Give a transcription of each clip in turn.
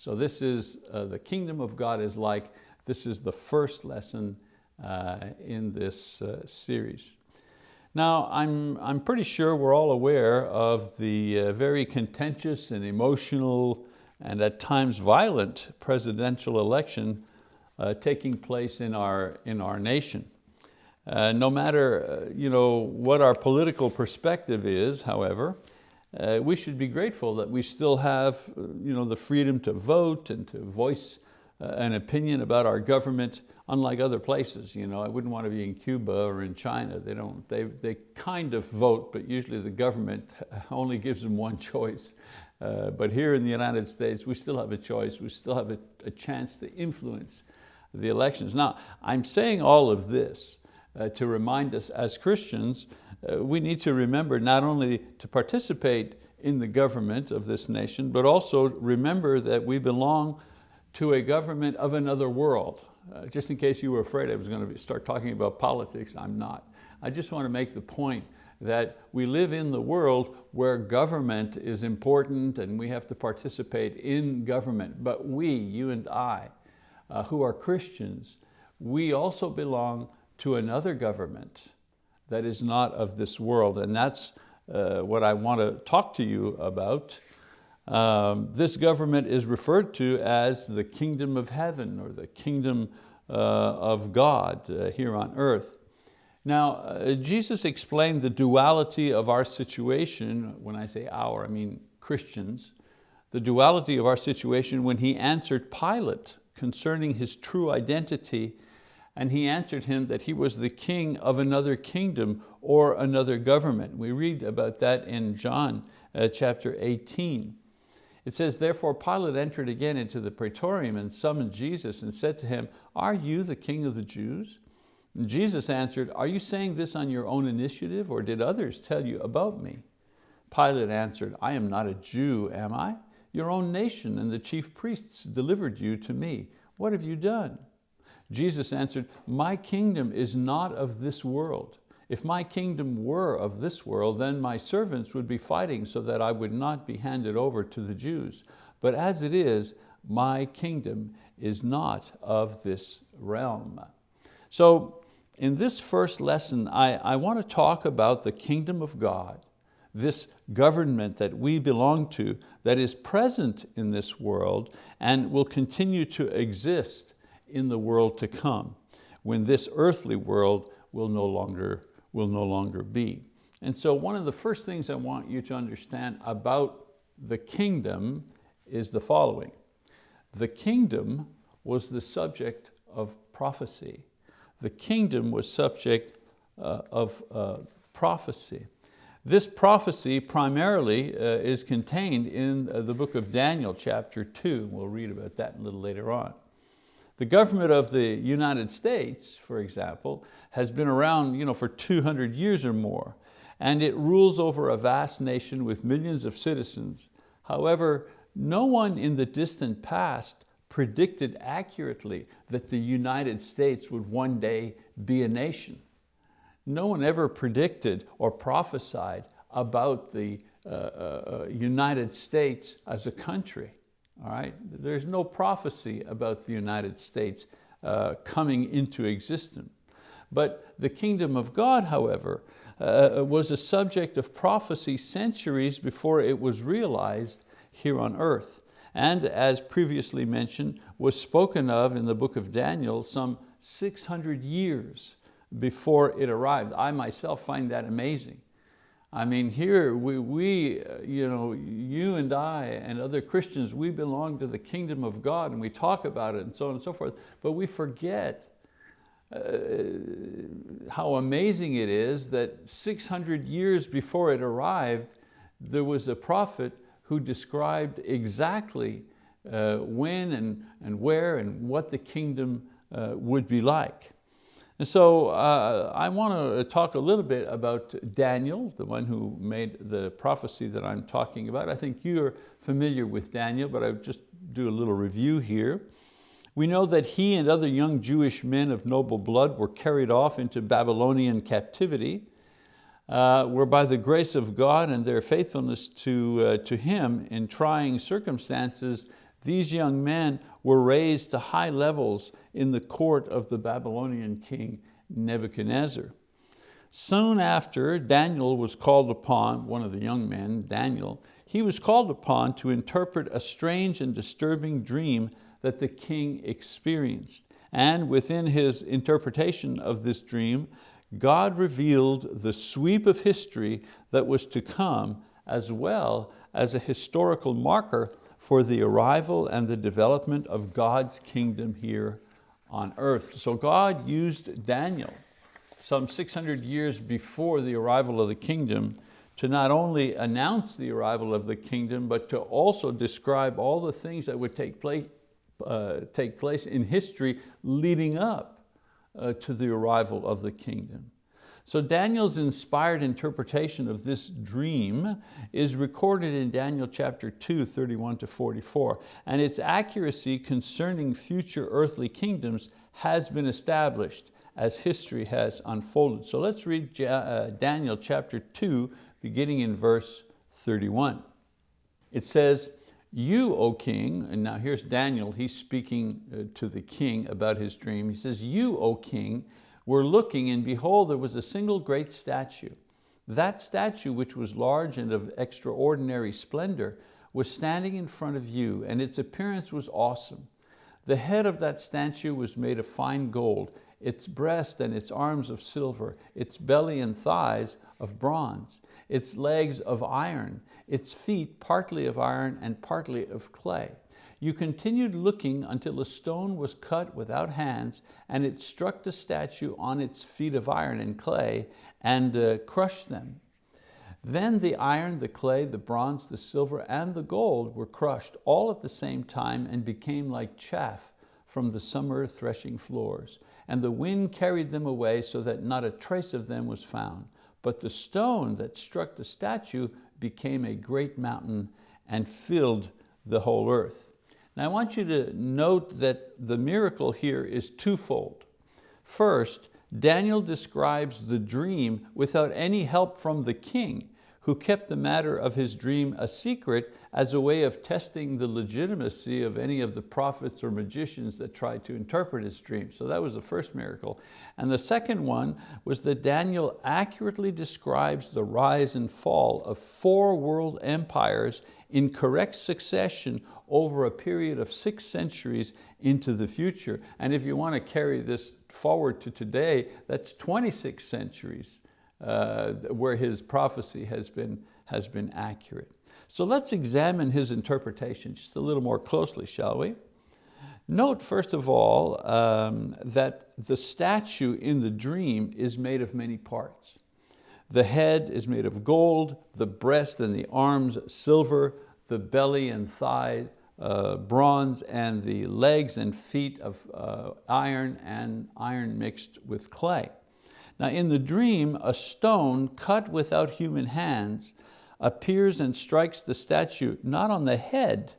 So this is, uh, the kingdom of God is like, this is the first lesson uh, in this uh, series. Now, I'm, I'm pretty sure we're all aware of the uh, very contentious and emotional and at times violent presidential election uh, taking place in our, in our nation. Uh, no matter you know, what our political perspective is, however, uh, we should be grateful that we still have uh, you know, the freedom to vote and to voice an opinion about our government unlike other places. You know, I wouldn't want to be in Cuba or in China. They, don't, they, they kind of vote, but usually the government only gives them one choice. Uh, but here in the United States, we still have a choice. We still have a, a chance to influence the elections. Now, I'm saying all of this uh, to remind us as Christians, uh, we need to remember not only to participate in the government of this nation, but also remember that we belong to a government of another world. Uh, just in case you were afraid I was going to start talking about politics, I'm not. I just want to make the point that we live in the world where government is important and we have to participate in government. But we, you and I, uh, who are Christians, we also belong to another government that is not of this world. And that's uh, what I want to talk to you about um, this government is referred to as the kingdom of heaven or the kingdom uh, of God uh, here on earth. Now, uh, Jesus explained the duality of our situation, when I say our, I mean Christians, the duality of our situation when he answered Pilate concerning his true identity and he answered him that he was the king of another kingdom or another government. We read about that in John uh, chapter 18. It says, therefore Pilate entered again into the praetorium and summoned Jesus and said to him, are you the king of the Jews? And Jesus answered, are you saying this on your own initiative or did others tell you about me? Pilate answered, I am not a Jew, am I? Your own nation and the chief priests delivered you to me. What have you done? Jesus answered, my kingdom is not of this world. If my kingdom were of this world, then my servants would be fighting so that I would not be handed over to the Jews. But as it is, my kingdom is not of this realm. So in this first lesson, I, I want to talk about the kingdom of God, this government that we belong to that is present in this world and will continue to exist in the world to come when this earthly world will no longer will no longer be. And so one of the first things I want you to understand about the kingdom is the following. The kingdom was the subject of prophecy. The kingdom was subject uh, of uh, prophecy. This prophecy primarily uh, is contained in uh, the book of Daniel, chapter two. We'll read about that a little later on. The government of the United States, for example, has been around you know, for 200 years or more, and it rules over a vast nation with millions of citizens. However, no one in the distant past predicted accurately that the United States would one day be a nation. No one ever predicted or prophesied about the uh, uh, uh United States as a country all right? There's no prophecy about the United States uh, coming into existence. But the kingdom of God, however, uh, was a subject of prophecy centuries before it was realized here on earth. And as previously mentioned, was spoken of in the book of Daniel some 600 years before it arrived. I myself find that amazing. I mean, here we, we uh, you, know, you and I and other Christians, we belong to the kingdom of God and we talk about it and so on and so forth, but we forget uh, how amazing it is that 600 years before it arrived, there was a prophet who described exactly uh, when and, and where and what the kingdom uh, would be like. And so uh, I want to talk a little bit about Daniel, the one who made the prophecy that I'm talking about. I think you're familiar with Daniel, but I'll just do a little review here. We know that he and other young Jewish men of noble blood were carried off into Babylonian captivity, uh, where by the grace of God and their faithfulness to, uh, to Him in trying circumstances, These young men were raised to high levels in the court of the Babylonian king Nebuchadnezzar. Soon after Daniel was called upon, one of the young men, Daniel, he was called upon to interpret a strange and disturbing dream that the king experienced. And within his interpretation of this dream, God revealed the sweep of history that was to come as well as a historical marker for the arrival and the development of God's kingdom here on earth. So God used Daniel some 600 years before the arrival of the kingdom to not only announce the arrival of the kingdom, but to also describe all the things that would take place, uh, take place in history leading up uh, to the arrival of the kingdom. So Daniel's inspired interpretation of this dream is recorded in Daniel chapter 2, 31 to 44, and its accuracy concerning future earthly kingdoms has been established as history has unfolded. So let's read uh, Daniel chapter 2, beginning in verse 31. It says, you, O king, and now here's Daniel, he's speaking uh, to the king about his dream. He says, you, O king, were looking and behold, there was a single great statue. That statue, which was large and of extraordinary splendor, was standing in front of you and its appearance was awesome. The head of that statue was made of fine gold, its breast and its arms of silver, its belly and thighs of bronze, its legs of iron, its feet partly of iron and partly of clay. You continued looking until a stone was cut without hands and it struck the statue on its feet of iron and clay and uh, crushed them. Then the iron, the clay, the bronze, the silver, and the gold were crushed all at the same time and became like chaff from the summer threshing floors. And the wind carried them away so that not a trace of them was found. But the stone that struck the statue became a great mountain and filled the whole earth. Now I want you to note that the miracle here is twofold. First, Daniel describes the dream without any help from the king, who kept the matter of his dream a secret as a way of testing the legitimacy of any of the prophets or magicians that tried to interpret his dream. So that was the first miracle. And the second one was that Daniel accurately describes the rise and fall of four world empires in correct succession over a period of six centuries into the future. And if you want to carry this forward to today, that's 26 centuries uh, where his prophecy has been, has been accurate. So let's examine his interpretation just a little more closely, shall we? Note first of all um, that the statue in the dream is made of many parts. The head is made of gold, the breast and the arms silver, the belly and thigh uh, bronze and the legs and feet of uh, iron and iron mixed with clay. Now in the dream, a stone cut without human hands appears and strikes the statue not on the head,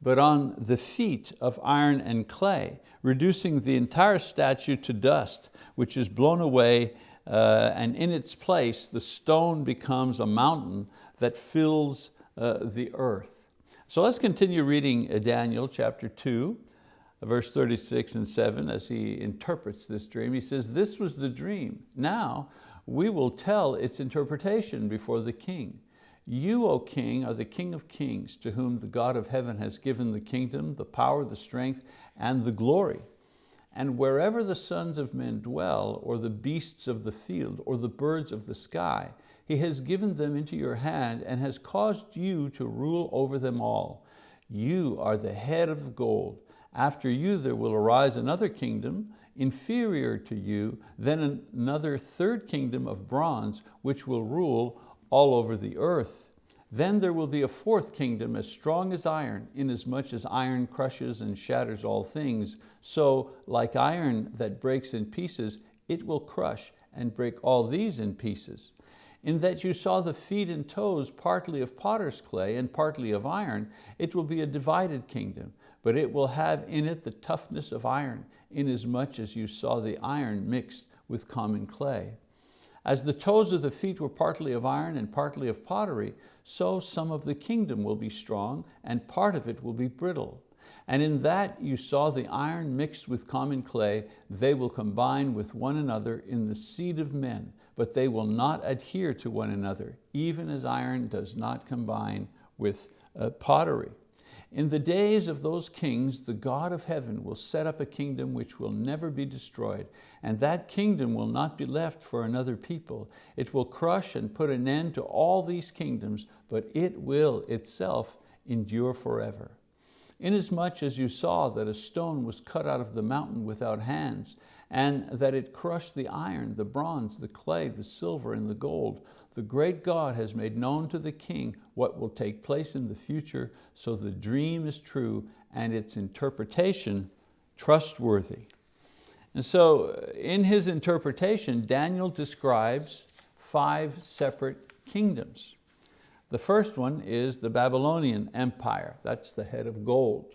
but on the feet of iron and clay, reducing the entire statue to dust, which is blown away, uh, and in its place, the stone becomes a mountain that fills uh, the earth. So let's continue reading uh, Daniel chapter 2, verse 36 and 7 as he interprets this dream. He says, this was the dream. Now we will tell its interpretation before the king. You, O king, are the king of kings to whom the God of heaven has given the kingdom, the power, the strength, and the glory. And wherever the sons of men dwell, or the beasts of the field, or the birds of the sky, he has given them into your hand and has caused you to rule over them all. You are the head of gold. After you there will arise another kingdom inferior to you, then another third kingdom of bronze, which will rule all over the earth. Then there will be a fourth kingdom as strong as iron, inasmuch as iron crushes and shatters all things. So like iron that breaks in pieces, it will crush and break all these in pieces in that you saw the feet and toes partly of potter's clay and partly of iron, it will be a divided kingdom, but it will have in it the toughness of iron, inasmuch as you saw the iron mixed with common clay. As the toes of the feet were partly of iron and partly of pottery, so some of the kingdom will be strong and part of it will be brittle. And in that you saw the iron mixed with common clay, they will combine with one another in the seed of men, but they will not adhere to one another, even as iron does not combine with uh, pottery. In the days of those kings, the God of heaven will set up a kingdom which will never be destroyed, and that kingdom will not be left for another people. It will crush and put an end to all these kingdoms, but it will itself endure forever. Inasmuch as you saw that a stone was cut out of the mountain without hands, and that it crushed the iron, the bronze, the clay, the silver, and the gold, the great God has made known to the king what will take place in the future, so the dream is true and its interpretation trustworthy. And so uh, in his interpretation, Daniel describes five separate kingdoms. The first one is the Babylonian Empire. That's the head of gold.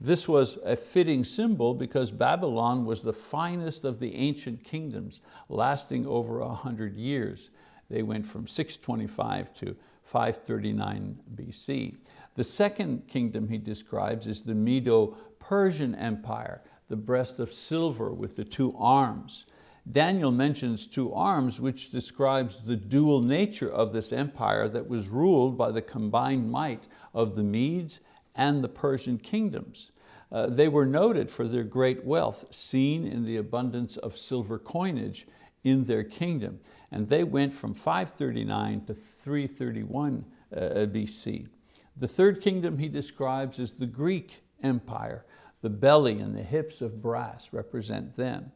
This was a fitting symbol because Babylon was the finest of the ancient kingdoms, lasting over a hundred years. They went from 625 to 539 BC. The second kingdom he describes is the Medo-Persian Empire, the breast of silver with the two arms. Daniel mentions two arms, which describes the dual nature of this empire that was ruled by the combined might of the Medes and the Persian kingdoms. Uh, they were noted for their great wealth, seen in the abundance of silver coinage in their kingdom. And they went from 539 to 331 uh, BC. The third kingdom he describes is the Greek Empire. The belly and the hips of brass represent them.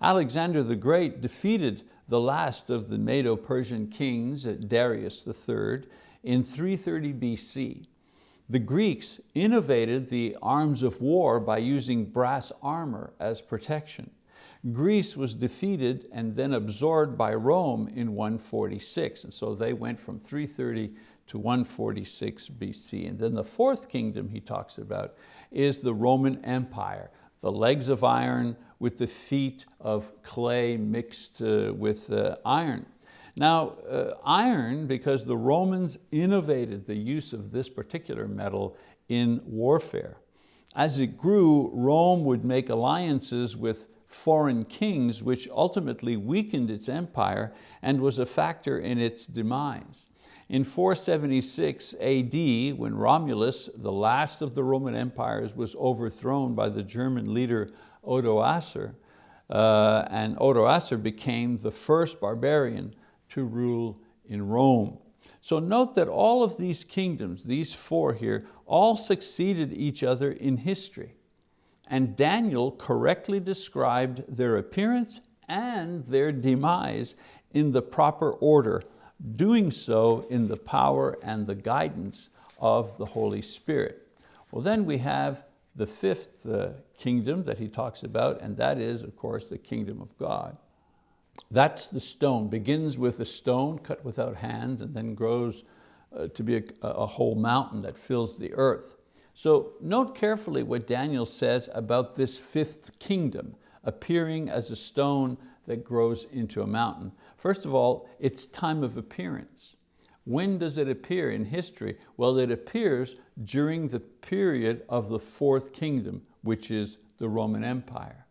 Alexander the Great defeated the last of the Medo-Persian kings, Darius III, in 330 BC. The Greeks innovated the arms of war by using brass armor as protection. Greece was defeated and then absorbed by Rome in 146. And so they went from 330 to 146 BC. And then the fourth kingdom he talks about is the Roman Empire, the legs of iron with the feet of clay mixed uh, with uh, iron. Now, uh, iron, because the Romans innovated the use of this particular metal in warfare. As it grew, Rome would make alliances with foreign kings, which ultimately weakened its empire and was a factor in its demise. In 476 AD, when Romulus, the last of the Roman empires, was overthrown by the German leader Odoacer, uh, and Odoacer became the first barbarian to rule in Rome. So note that all of these kingdoms, these four here, all succeeded each other in history and Daniel correctly described their appearance and their demise in the proper order, doing so in the power and the guidance of the Holy Spirit. Well, then we have the fifth uh, kingdom that he talks about, and that is, of course, the kingdom of God. That's the stone, begins with a stone cut without hands and then grows uh, to be a, a whole mountain that fills the earth. So note carefully what Daniel says about this fifth kingdom appearing as a stone that grows into a mountain. First of all, its time of appearance. When does it appear in history? Well, it appears during the period of the fourth kingdom, which is the Roman Empire.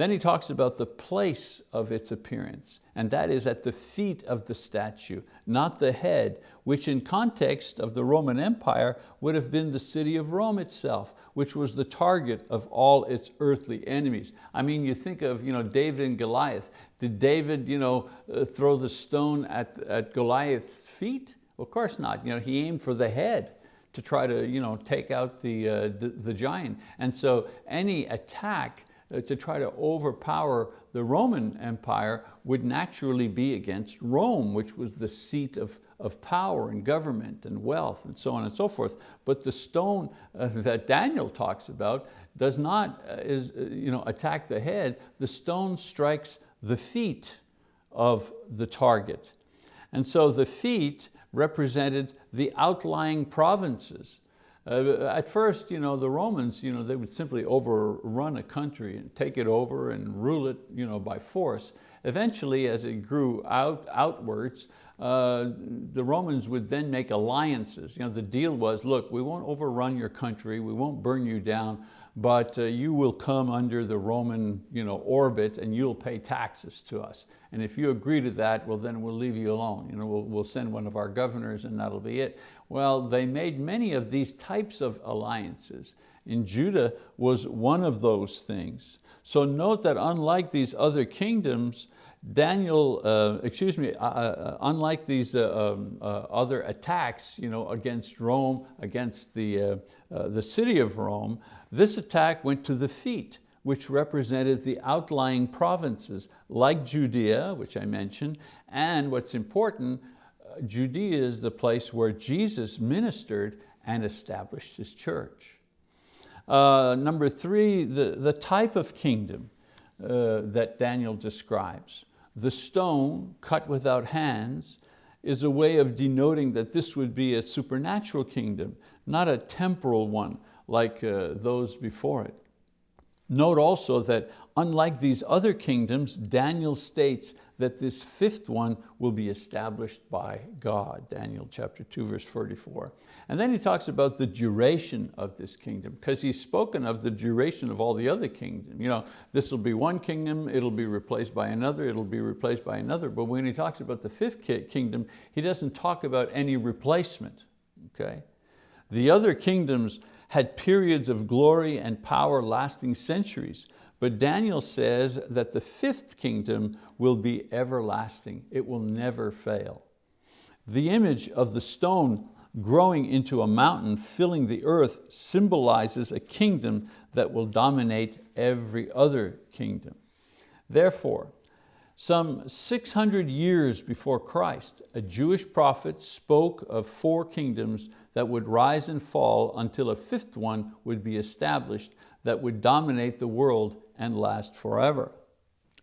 Then he talks about the place of its appearance, and that is at the feet of the statue, not the head, which in context of the Roman Empire would have been the city of Rome itself, which was the target of all its earthly enemies. I mean, you think of you know, David and Goliath. Did David you know, uh, throw the stone at, at Goliath's feet? Of course not. You know, he aimed for the head to try to you know, take out the, uh, the, the giant. And so any attack to try to overpower the Roman Empire would naturally be against Rome, which was the seat of, of power and government and wealth and so on and so forth. But the stone uh, that Daniel talks about does not uh, is, uh, you know, attack the head, the stone strikes the feet of the target. And so the feet represented the outlying provinces uh, at first, you know, the Romans, you know, they would simply overrun a country and take it over and rule it you know, by force. eventually as it grew out, outwards, uh, the Romans would then make alliances. You know, the deal was, look, we won't overrun your country, we won't burn you down, but uh, you will come under the Roman you know, orbit and you'll pay taxes to us. And if you agree to that, well then we'll leave you alone. You know, we'll, we'll send one of our governors and that'll be it. Well, they made many of these types of alliances. And Judah was one of those things. So note that unlike these other kingdoms, Daniel, uh, excuse me, uh, uh, unlike these uh, um, uh, other attacks you know, against Rome, against the, uh, the city of Rome, this attack went to the feet, which represented the outlying provinces like Judea, which I mentioned, and what's important, Judea is the place where Jesus ministered and established his church. number three, the, the type of kingdom that Daniel describes. The stone cut without hands is a way of denoting that this would be a supernatural kingdom, not a temporal one like uh, those before it. Note also that unlike these other kingdoms, Daniel states that this fifth one will be established by God, Daniel chapter 2, verse 44. And then he talks about the duration of this kingdom, because he's spoken of the duration of all the other kingdoms. You know, this will be one kingdom, it'll be replaced by another, it'll be replaced by another. But when he talks about the fifth kingdom, he doesn't talk about any replacement, okay? The other kingdoms had periods of glory and power lasting centuries. But Daniel says that the fifth kingdom will be everlasting. It will never fail. The image of the stone growing into a mountain filling the earth symbolizes a kingdom that will dominate every other kingdom. Therefore, some 600 years before Christ, a Jewish prophet spoke of four kingdoms that would rise and fall until a fifth one would be established that would dominate the world and last forever.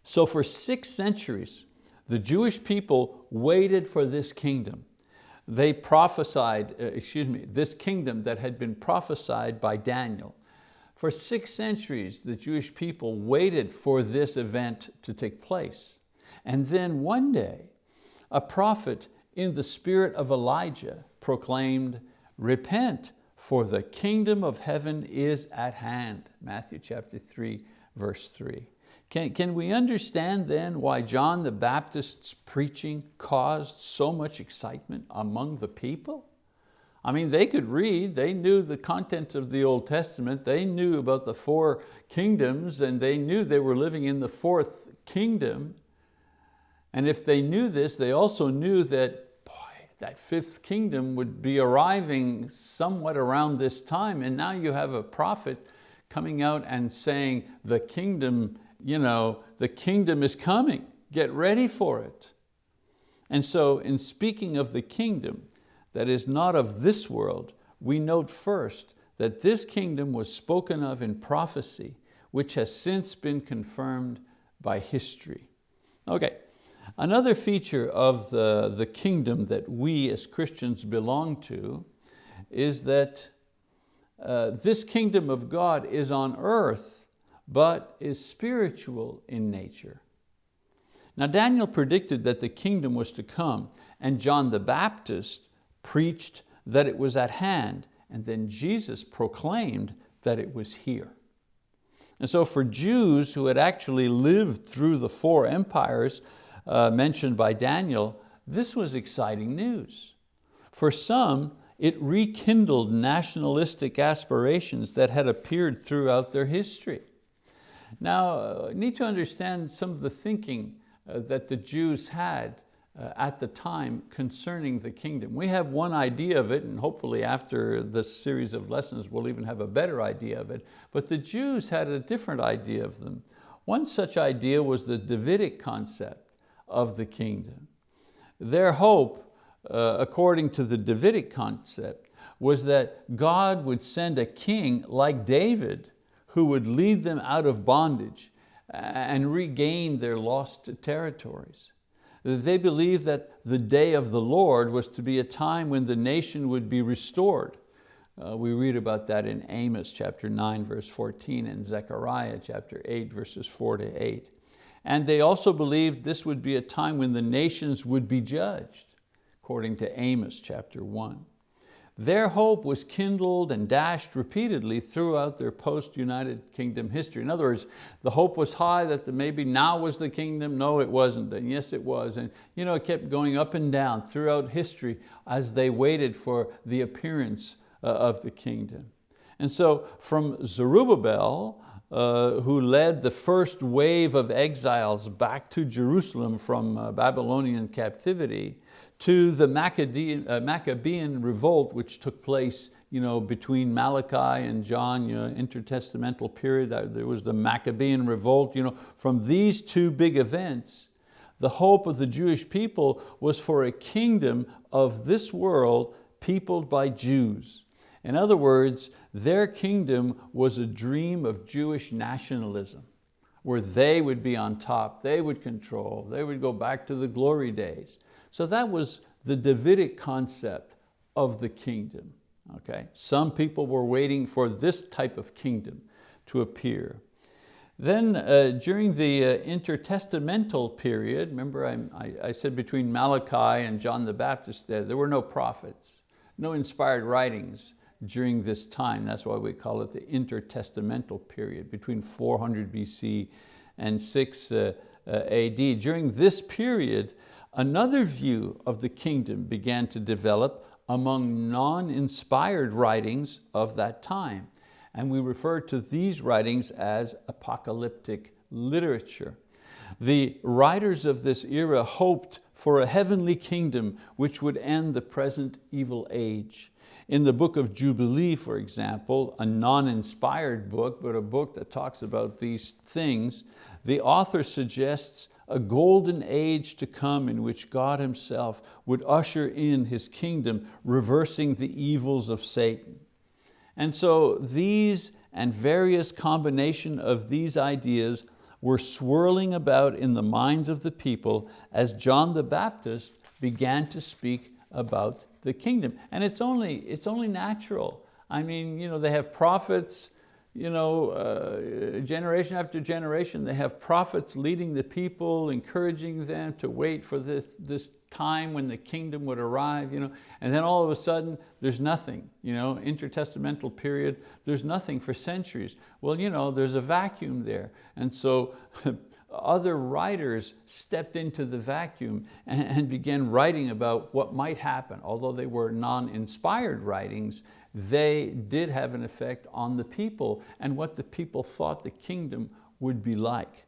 So for six centuries, the Jewish people waited for this kingdom. They prophesied, uh, excuse me, this kingdom that had been prophesied by Daniel. For six centuries, the Jewish people waited for this event to take place. And then one day, a prophet in the spirit of Elijah proclaimed, repent, for the kingdom of heaven is at hand. Matthew chapter 3, verse 3. Can, can we understand then why John the Baptist's preaching caused so much excitement among the people? I mean, they could read, they knew the contents of the Old Testament, they knew about the four kingdoms and they knew they were living in the fourth kingdom. And if they knew this, they also knew that, that fifth kingdom would be arriving somewhat around this time. And now you have a prophet coming out and saying, the kingdom, you know, the kingdom is coming, get ready for it. And so in speaking of the kingdom that is not of this world, we note first that this kingdom was spoken of in prophecy, which has since been confirmed by history. Okay, Another feature of the, the kingdom that we as Christians belong to is that uh, this kingdom of God is on earth, but is spiritual in nature. Now Daniel predicted that the kingdom was to come, and John the Baptist preached that it was at hand, and then Jesus proclaimed that it was here. And so for Jews who had actually lived through the four empires uh, mentioned by Daniel, this was exciting news. For some, it rekindled nationalistic aspirations that had appeared throughout their history. Now, uh, need to understand some of the thinking uh, that the Jews had uh, at the time concerning the kingdom. We have one idea of it, and hopefully after this series of lessons we'll even have a better idea of it, but the Jews had a different idea of them. One such idea was the Davidic concept of the kingdom. Their hope, uh, according to the Davidic concept, was that God would send a king like David who would lead them out of bondage and regain their lost territories. They believed that the day of the Lord was to be a time when the nation would be restored. Uh, we read about that in Amos chapter 9 verse 14 and Zechariah chapter 8 verses 4 to 8. And they also believed this would be a time when the nations would be judged, according to Amos chapter one. Their hope was kindled and dashed repeatedly throughout their post-United Kingdom history. In other words, the hope was high that the, maybe now was the kingdom. No, it wasn't, and yes, it was. And you know, it kept going up and down throughout history as they waited for the appearance uh, of the kingdom. And so from Zerubbabel, uh, who led the first wave of exiles back to Jerusalem from uh, Babylonian captivity, to the Maccabean, uh, Maccabean revolt which took place you know, between Malachi and John, you know, intertestamental period, there was the Maccabean revolt. You know, from these two big events, the hope of the Jewish people was for a kingdom of this world peopled by Jews. In other words, their kingdom was a dream of Jewish nationalism where they would be on top, they would control, they would go back to the glory days. So that was the Davidic concept of the kingdom. Okay? Some people were waiting for this type of kingdom to appear. Then uh, during the uh, intertestamental period, remember I, I, I, said between Malachi and John the Baptist there, there were no prophets, no inspired writings during this time. That's why we call it the intertestamental period, between 400 BC and 6 uh, uh AD. During this period, Another view of the kingdom began to develop among non-inspired writings of that time. And we refer to these writings as apocalyptic literature. The writers of this era hoped for a heavenly kingdom which would end the present evil age. In the book of Jubilee, for example, a non-inspired book, but a book that talks about these things, the author suggests a golden age to come in which God himself would usher in his kingdom, reversing the evils of Satan. And so these and various combination of these ideas were swirling about in the minds of the people as John the Baptist began to speak about the kingdom. And it's only, it's only natural. I mean, you know, they have prophets, you know, uh, generation after generation, they have prophets leading the people, encouraging them to wait for this, this time when the kingdom would arrive, you know, and then all of a sudden there's nothing, you know, intertestamental period, there's nothing for centuries. Well, you know, there's a vacuum there. And so other writers stepped into the vacuum and, began writing about what might happen. Although they were non-inspired writings, they did have an effect on the people and what the people thought the kingdom would be like.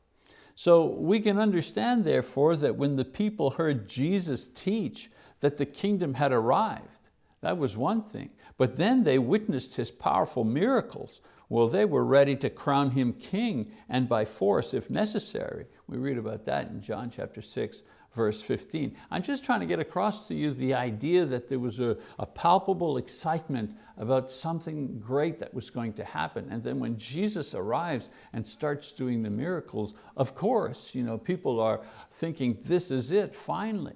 So we can understand therefore that when the people heard Jesus teach that the kingdom had arrived, that was one thing. But then they witnessed his powerful miracles. Well, they were ready to crown him king and by force if necessary. We read about that in John chapter 6, verse 15. I'm just trying to get across to you the idea that there was a, a, palpable excitement about something great that was going to happen. And then when Jesus arrives and starts doing the miracles, of course, you know, people are thinking, this is it, finally.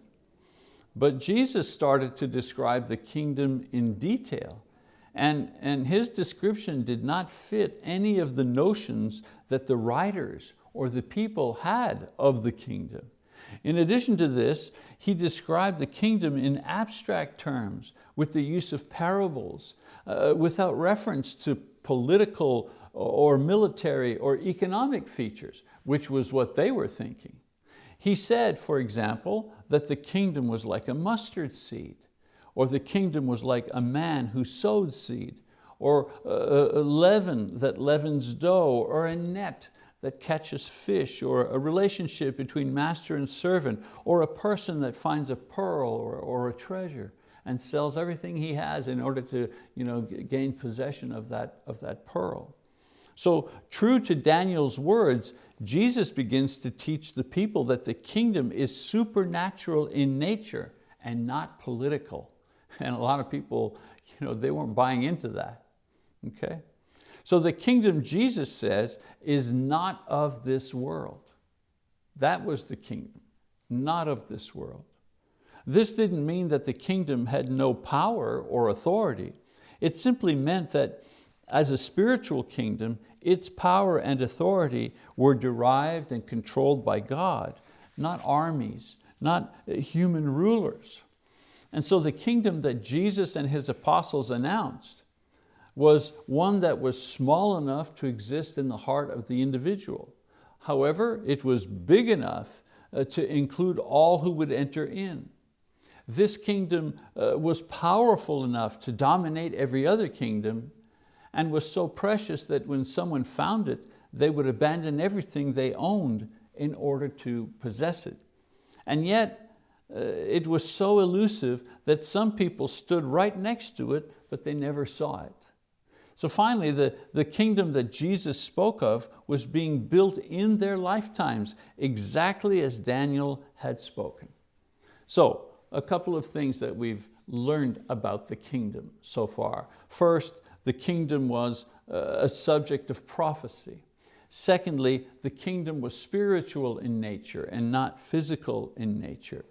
But Jesus started to describe the kingdom in detail. And, and his description did not fit any of the notions that the writers or the people had of the kingdom. In addition to this, he described the kingdom in abstract terms with the use of parables, uh, without reference to political or military or economic features, which was what they were thinking. He said, for example, that the kingdom was like a mustard seed, or the kingdom was like a man who sowed seed, or a leaven that leavens dough, or a net that catches fish, or a relationship between master and servant, or a person that finds a pearl or, or a treasure and sells everything he has in order to you know, gain possession of that, of that pearl. So true to Daniel's words, Jesus begins to teach the people that the kingdom is supernatural in nature and not political. And a lot of people, you know, they weren't buying into that, okay? So the kingdom, Jesus says, is not of this world. That was the kingdom, not of this world. This didn't mean that the kingdom had no power or authority. It simply meant that as a spiritual kingdom, its power and authority were derived and controlled by God, not armies, not human rulers. And so the kingdom that Jesus and his apostles announced was one that was small enough to exist in the heart of the individual. However, it was big enough uh, to include all who would enter in. This kingdom uh, was powerful enough to dominate every other kingdom and was so precious that when someone found it, they would abandon everything they owned in order to possess it. And yet, it was so elusive that some people stood right next to it, but they never saw it. So finally, the, the kingdom that Jesus spoke of was being built in their lifetimes, exactly as Daniel had spoken. So, a couple of things that we've learned about the kingdom so far. First, the kingdom was uh, a subject of prophecy. Secondly, the kingdom was spiritual in nature and not physical in nature.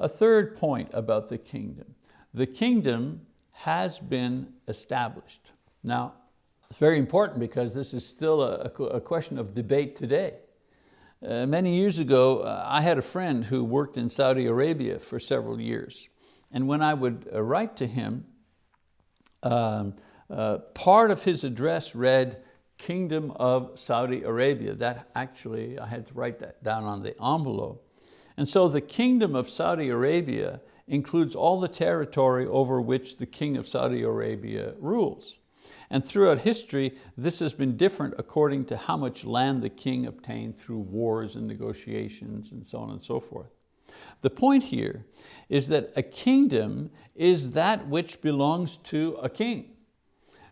A third point about the kingdom. The kingdom has been established. Now, it's very important because this is still a, a question of debate today. Uh, many years ago, uh, I had a friend who worked in Saudi Arabia for several years. And when I would uh, write to him, um, uh, part of his address read, Kingdom of Saudi Arabia. That actually, I had to write that down on the envelope. And so the Kingdom of Saudi Arabia includes all the territory over which the King of Saudi Arabia rules. And throughout history, this has been different according to how much land the king obtained through wars and negotiations and so on and so forth. The point here is that a kingdom is that which belongs to a king.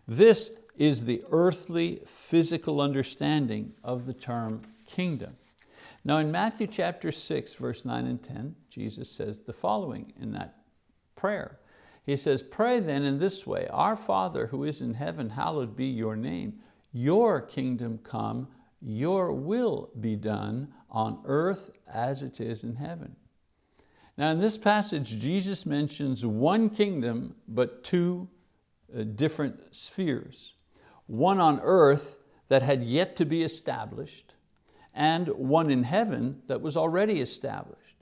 This is the earthly, physical understanding of the term kingdom. Now in Matthew chapter 6, verse 9 and 10, Jesus says the following in that prayer. He says, pray then in this way, Our Father who is in heaven, hallowed be your name. Your kingdom come, your will be done on earth as it is in heaven. Now in this passage, Jesus mentions one kingdom, but two uh, different spheres. One on earth that had yet to be established, and one in heaven that was already established.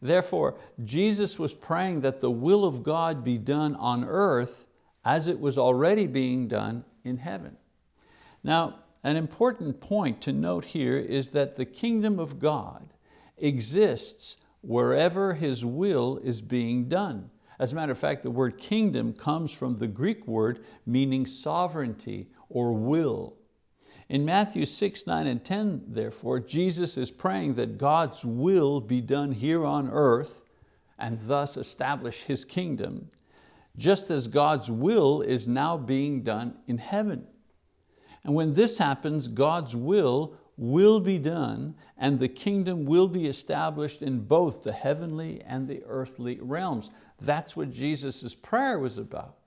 Therefore, Jesus was praying that the will of God be done on earth as it was already being done in heaven. Now, an important point to note here is that the kingdom of God exists wherever His will is being done. As a matter of fact, the word kingdom comes from the Greek word meaning sovereignty or will. In Matthew 6, 9, and 10, therefore, Jesus is praying that God's will be done here on earth and thus establish His kingdom, just as God's will is now being done in heaven. And when this happens, God's will will be done and the kingdom will be established in both the heavenly and the earthly realms. That's what Jesus' prayer was about.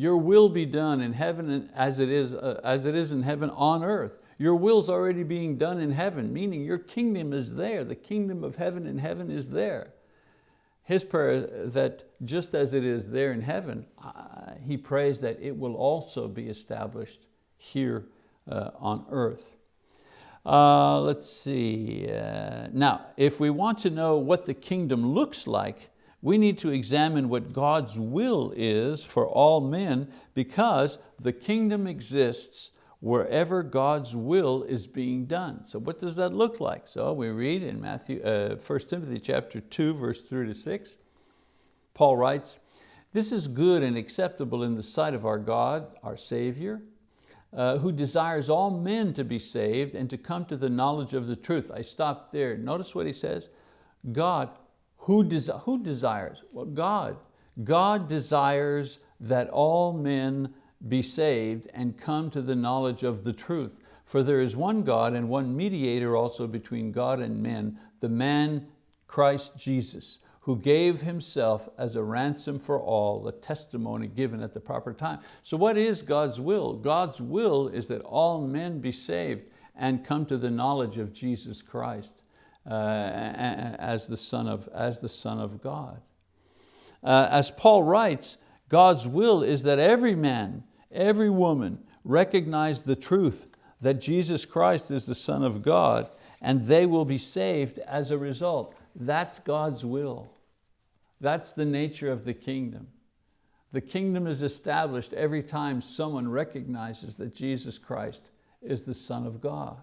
Your will be done in heaven as it, is, uh, as it is in heaven on earth. Your will's already being done in heaven, meaning your kingdom is there. The kingdom of heaven in heaven is there. His prayer that just as it is there in heaven, uh, he prays that it will also be established here uh, on earth. Uh, let's see, uh, now if we want to know what the kingdom looks like, we need to examine what God's will is for all men because the kingdom exists wherever God's will is being done. So what does that look like? So we read in Matthew, uh, 1 Timothy chapter 2, verse 3 to 6, Paul writes, this is good and acceptable in the sight of our God, our Savior, uh, who desires all men to be saved and to come to the knowledge of the truth. I stopped there. Notice what he says. God who, desi who desires? Well, God. God desires that all men be saved and come to the knowledge of the truth. For there is one God and one mediator also between God and men, the man Christ Jesus, who gave himself as a ransom for all, the testimony given at the proper time. So what is God's will? God's will is that all men be saved and come to the knowledge of Jesus Christ uh, as, the son of, as the Son of God. Uh, as Paul writes, God's will is that every man, every woman, recognize the truth that Jesus Christ is the Son of God and they will be saved as a result. That's God's will. That's the nature of the kingdom. The kingdom is established every time someone recognizes that Jesus Christ is the Son of God.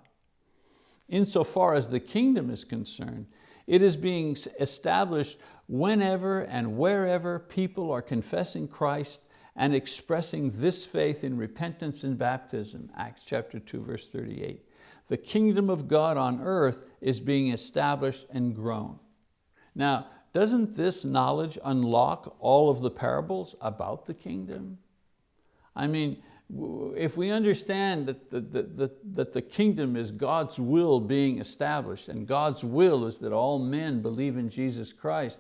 Insofar as the kingdom is concerned, it is being established whenever and wherever people are confessing Christ and expressing this faith in repentance and baptism, Acts chapter 2, verse 38. The kingdom of God on earth is being established and grown. Now, doesn't this knowledge unlock all of the parables about the kingdom? I mean, if we understand that the, that, that the kingdom is God's will being established and God's will is that all men believe in Jesus Christ,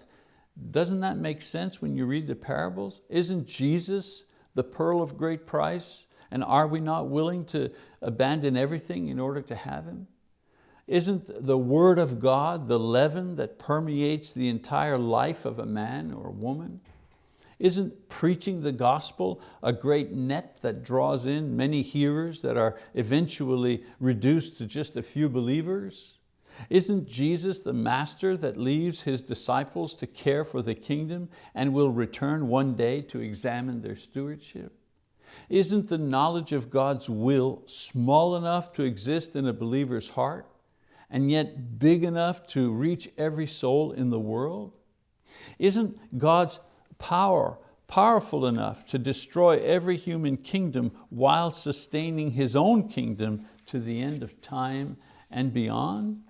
doesn't that make sense when you read the parables? Isn't Jesus the pearl of great price? And are we not willing to abandon everything in order to have Him? Isn't the word of God the leaven that permeates the entire life of a man or a woman? Isn't preaching the gospel a great net that draws in many hearers that are eventually reduced to just a few believers? Isn't Jesus the master that leaves His disciples to care for the kingdom and will return one day to examine their stewardship? Isn't the knowledge of God's will small enough to exist in a believer's heart and yet big enough to reach every soul in the world? Isn't God's power powerful enough to destroy every human kingdom while sustaining His own kingdom to the end of time and beyond?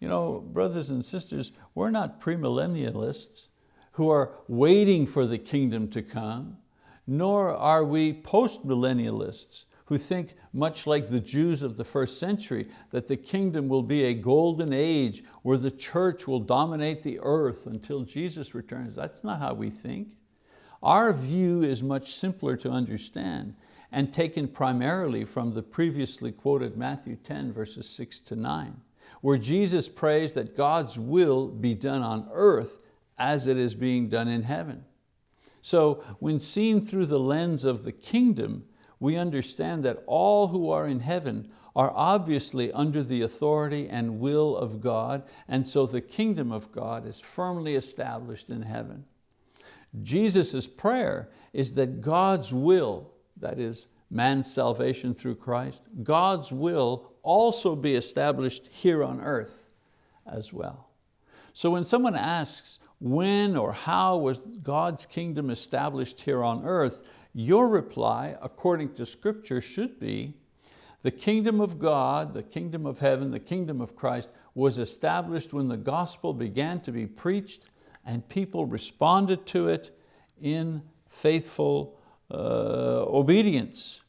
You know, brothers and sisters, we're not premillennialists who are waiting for the kingdom to come, nor are we post-millennialists who think, much like the Jews of the first century, that the kingdom will be a golden age where the church will dominate the earth until Jesus returns. That's not how we think. Our view is much simpler to understand and taken primarily from the previously quoted Matthew 10 verses six to nine, where Jesus prays that God's will be done on earth as it is being done in heaven. So when seen through the lens of the kingdom, we understand that all who are in heaven are obviously under the authority and will of God, and so the kingdom of God is firmly established in heaven. Jesus' prayer is that God's will, that is man's salvation through Christ, God's will also be established here on earth as well. So when someone asks, when or how was God's kingdom established here on earth, your reply, according to scripture, should be, the kingdom of God, the kingdom of heaven, the kingdom of Christ was established when the gospel began to be preached and people responded to it in faithful uh, obedience.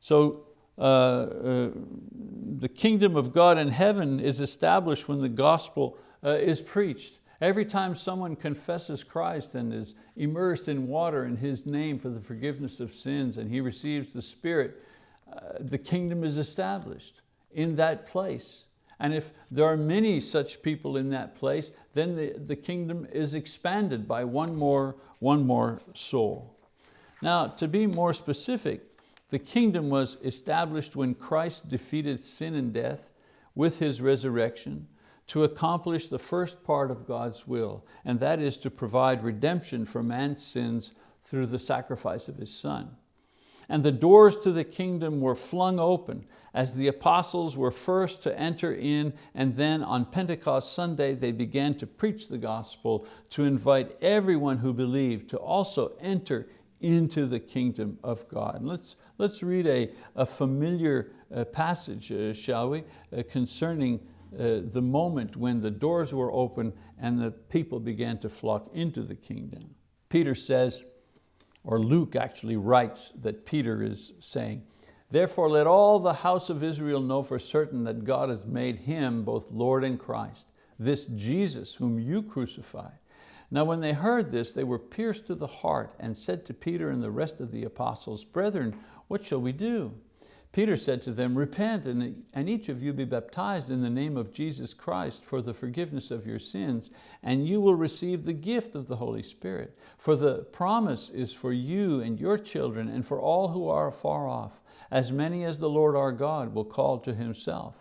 So uh, uh, the kingdom of God in heaven is established when the gospel uh, is preached. Every time someone confesses Christ and is immersed in water in His name for the forgiveness of sins and he receives the Spirit, uh, the kingdom is established in that place. And if there are many such people in that place, then the, the kingdom is expanded by one more, one more soul. Now, to be more specific, the kingdom was established when Christ defeated sin and death with His resurrection, to accomplish the first part of God's will, and that is to provide redemption for man's sins through the sacrifice of His Son. And the doors to the kingdom were flung open as the apostles were first to enter in and then on Pentecost Sunday they began to preach the gospel to invite everyone who believed to also enter into the kingdom of God. Let's, let's read a, a familiar uh, passage, uh, shall we, uh, concerning uh, the moment when the doors were open and the people began to flock into the kingdom. Peter says, or Luke actually writes that Peter is saying, Therefore let all the house of Israel know for certain that God has made Him both Lord and Christ, this Jesus whom you crucified. Now when they heard this, they were pierced to the heart and said to Peter and the rest of the apostles, Brethren, what shall we do? Peter said to them, repent and, and each of you be baptized in the name of Jesus Christ for the forgiveness of your sins, and you will receive the gift of the Holy Spirit. For the promise is for you and your children and for all who are far off, as many as the Lord our God will call to himself.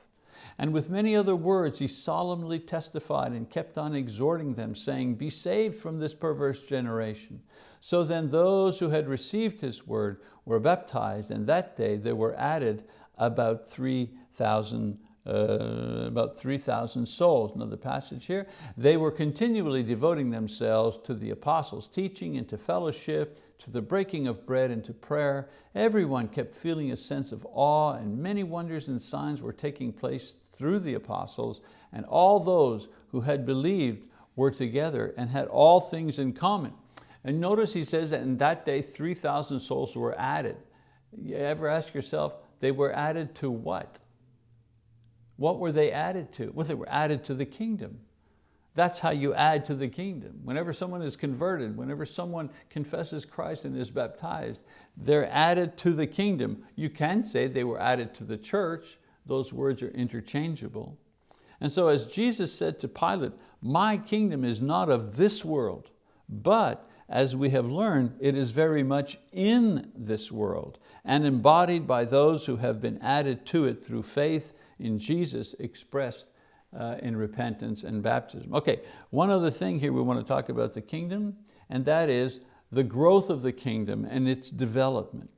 And with many other words, he solemnly testified and kept on exhorting them, saying, be saved from this perverse generation. So then those who had received his word were baptized, and that day there were added about 3,000 uh, about 3,000 souls. Another passage here. They were continually devoting themselves to the apostles' teaching and to fellowship, to the breaking of bread and to prayer. Everyone kept feeling a sense of awe and many wonders and signs were taking place through the apostles and all those who had believed were together and had all things in common. And notice he says that in that day 3,000 souls were added. You ever ask yourself, they were added to what? What were they added to? Well, they were added to the kingdom. That's how you add to the kingdom. Whenever someone is converted, whenever someone confesses Christ and is baptized, they're added to the kingdom. You can say they were added to the church. Those words are interchangeable. And so as Jesus said to Pilate, my kingdom is not of this world, but as we have learned, it is very much in this world and embodied by those who have been added to it through faith in Jesus expressed uh, in repentance and baptism. Okay, one other thing here we want to talk about the kingdom, and that is the growth of the kingdom and its development.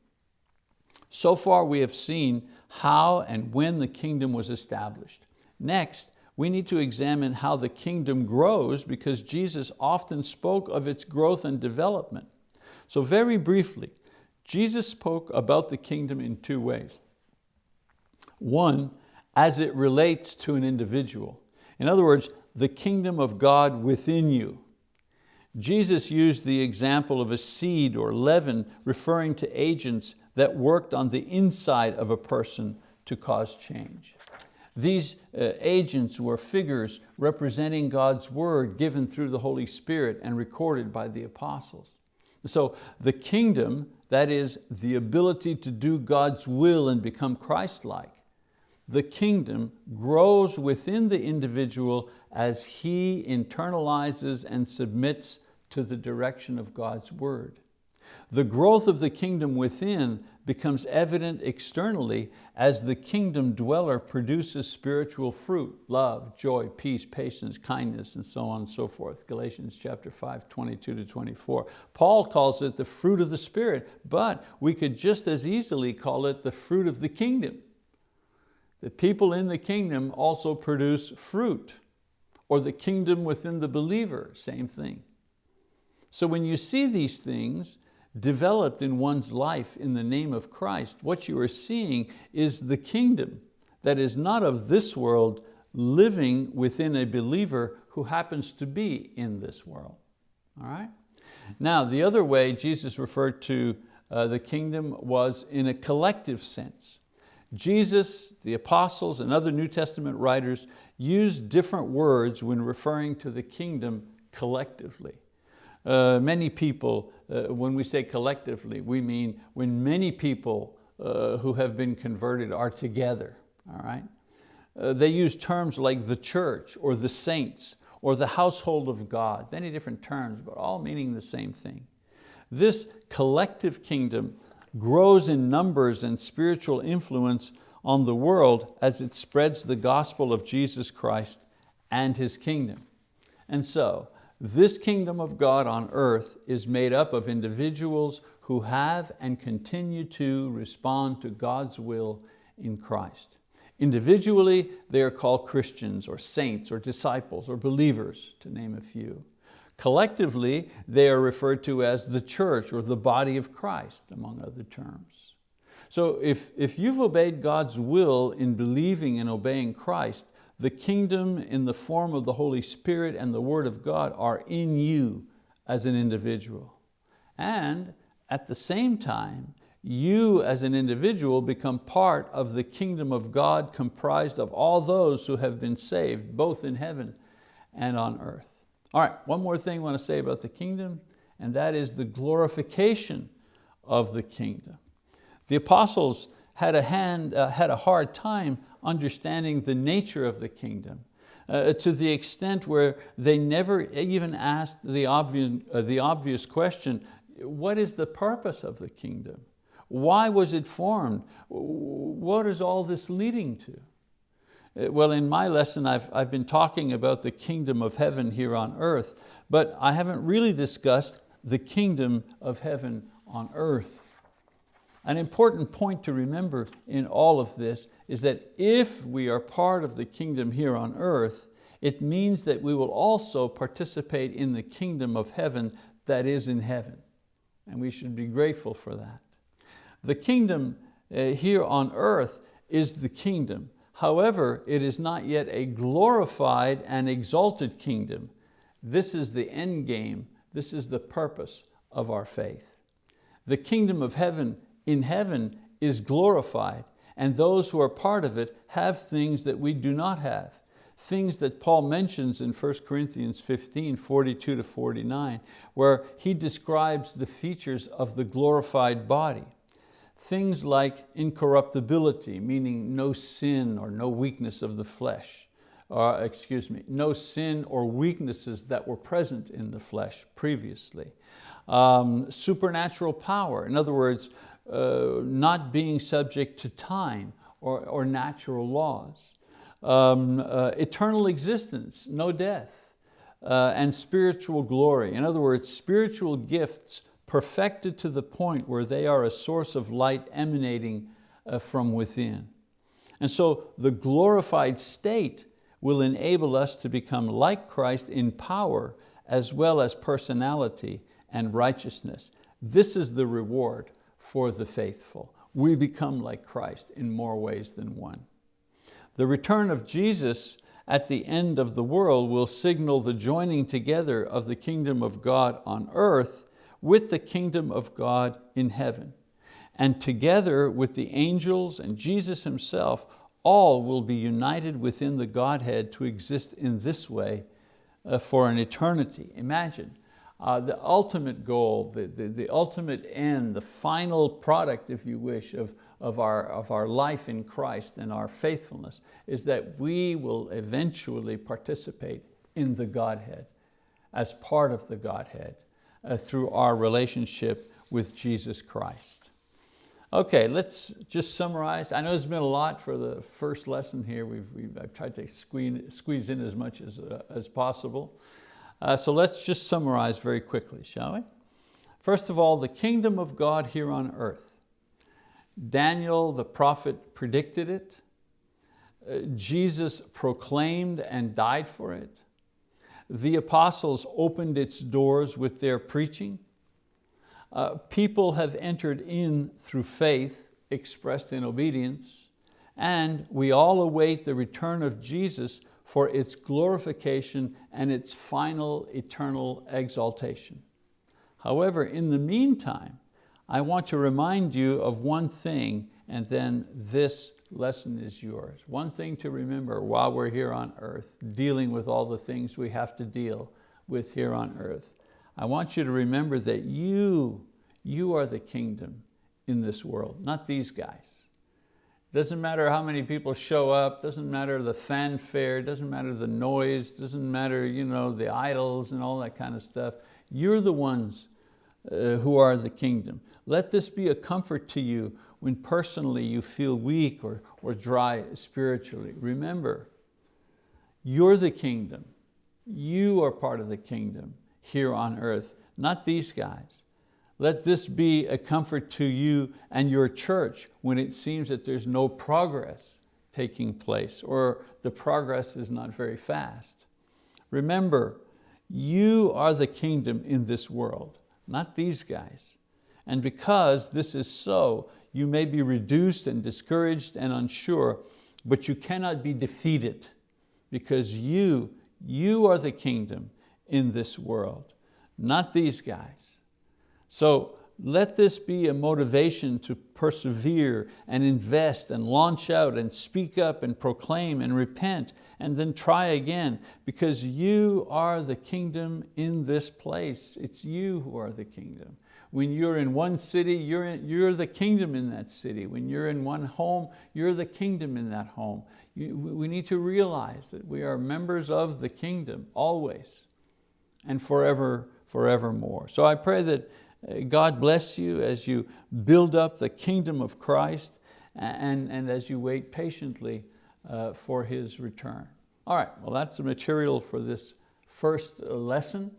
So far we have seen how and when the kingdom was established. Next, we need to examine how the kingdom grows because Jesus often spoke of its growth and development. So very briefly, Jesus spoke about the kingdom in two ways. One, as it relates to an individual. In other words, the kingdom of God within you. Jesus used the example of a seed or leaven referring to agents that worked on the inside of a person to cause change. These uh, agents were figures representing God's word given through the Holy Spirit and recorded by the apostles. So the kingdom, that is the ability to do God's will and become Christ-like, the kingdom grows within the individual as he internalizes and submits to the direction of God's word. The growth of the kingdom within becomes evident externally as the kingdom dweller produces spiritual fruit, love, joy, peace, patience, kindness, and so on and so forth. Galatians chapter 5, 22 to 24. Paul calls it the fruit of the Spirit, but we could just as easily call it the fruit of the kingdom. The people in the kingdom also produce fruit, or the kingdom within the believer, same thing. So when you see these things, developed in one's life in the name of Christ, what you are seeing is the kingdom that is not of this world living within a believer who happens to be in this world. All right? Now, the other way Jesus referred to uh, the kingdom was in a collective sense. Jesus, the apostles, and other New Testament writers used different words when referring to the kingdom collectively. Uh, many people, uh, when we say collectively, we mean when many people uh, who have been converted are together, all right? Uh, they use terms like the church or the saints or the household of God, many different terms, but all meaning the same thing. This collective kingdom grows in numbers and spiritual influence on the world as it spreads the gospel of Jesus Christ and His kingdom. And so, this kingdom of God on earth is made up of individuals who have and continue to respond to God's will in Christ. Individually, they are called Christians or saints or disciples or believers, to name a few. Collectively, they are referred to as the church or the body of Christ, among other terms. So if, if you've obeyed God's will in believing and obeying Christ, the kingdom in the form of the Holy Spirit and the word of God are in you as an individual. And at the same time, you as an individual become part of the kingdom of God comprised of all those who have been saved, both in heaven and on earth. All right, one more thing I want to say about the kingdom, and that is the glorification of the kingdom. The apostles had a, hand, uh, had a hard time understanding the nature of the kingdom uh, to the extent where they never even asked the obvious, uh, the obvious question, what is the purpose of the kingdom? Why was it formed? What is all this leading to? Uh, well, in my lesson, I've, I've been talking about the kingdom of heaven here on earth, but I haven't really discussed the kingdom of heaven on earth. An important point to remember in all of this is that if we are part of the kingdom here on earth, it means that we will also participate in the kingdom of heaven that is in heaven. And we should be grateful for that. The kingdom uh, here on earth is the kingdom. However, it is not yet a glorified and exalted kingdom. This is the end game. This is the purpose of our faith. The kingdom of heaven in heaven is glorified and those who are part of it have things that we do not have. Things that Paul mentions in 1 Corinthians 15, 42 to 49, where he describes the features of the glorified body. Things like incorruptibility, meaning no sin or no weakness of the flesh, or excuse me, no sin or weaknesses that were present in the flesh previously. Um, supernatural power, in other words, uh, not being subject to time or, or natural laws. Um, uh, eternal existence, no death, uh, and spiritual glory. In other words, spiritual gifts perfected to the point where they are a source of light emanating uh, from within. And so the glorified state will enable us to become like Christ in power as well as personality and righteousness. This is the reward for the faithful. We become like Christ in more ways than one. The return of Jesus at the end of the world will signal the joining together of the kingdom of God on earth with the kingdom of God in heaven. And together with the angels and Jesus himself, all will be united within the Godhead to exist in this way uh, for an eternity. Imagine, uh, the ultimate goal, the, the, the, ultimate end, the final product, if you wish, of, of, our, of our life in Christ and our faithfulness is that we will eventually participate in the Godhead as part of the Godhead uh, through our relationship with Jesus Christ. Okay, let's just summarize. I know there's been a lot for the first lesson here. We've, we've I've tried to squeeze, squeeze in as much as, uh, as possible. Uh, so let's just summarize very quickly, shall we? First of all, the kingdom of God here on earth. Daniel the prophet predicted it. Uh, Jesus proclaimed and died for it. The apostles opened its doors with their preaching. Uh, people have entered in through faith expressed in obedience, and we all await the return of Jesus for its glorification and its final eternal exaltation. However, in the meantime, I want to remind you of one thing and then this lesson is yours. One thing to remember while we're here on earth, dealing with all the things we have to deal with here on earth. I want you to remember that you, you are the kingdom in this world, not these guys. Doesn't matter how many people show up, doesn't matter the fanfare, doesn't matter the noise, doesn't matter you know, the idols and all that kind of stuff. You're the ones uh, who are the kingdom. Let this be a comfort to you when personally you feel weak or, or dry spiritually. Remember, you're the kingdom. You are part of the kingdom here on earth, not these guys. Let this be a comfort to you and your church when it seems that there's no progress taking place or the progress is not very fast. Remember, you are the kingdom in this world, not these guys. And because this is so, you may be reduced and discouraged and unsure, but you cannot be defeated because you, you are the kingdom in this world, not these guys. So let this be a motivation to persevere and invest and launch out and speak up and proclaim and repent and then try again because you are the kingdom in this place. It's you who are the kingdom. When you're in one city, you're, in, you're the kingdom in that city. When you're in one home, you're the kingdom in that home. You, we need to realize that we are members of the kingdom always and forever, forevermore. So I pray that God bless you as you build up the kingdom of Christ and, and as you wait patiently uh, for His return. All right, well that's the material for this first lesson.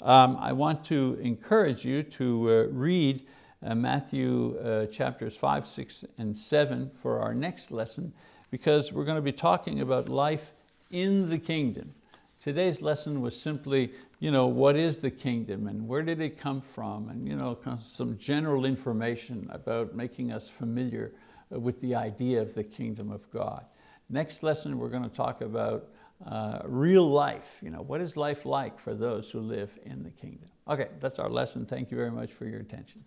Um, I want to encourage you to uh, read uh, Matthew uh, chapters five, six, and seven for our next lesson because we're going to be talking about life in the kingdom. Today's lesson was simply, you know, what is the kingdom and where did it come from? And you know, some general information about making us familiar with the idea of the kingdom of God. Next lesson, we're going to talk about uh, real life. You know, what is life like for those who live in the kingdom? Okay, that's our lesson. Thank you very much for your attention.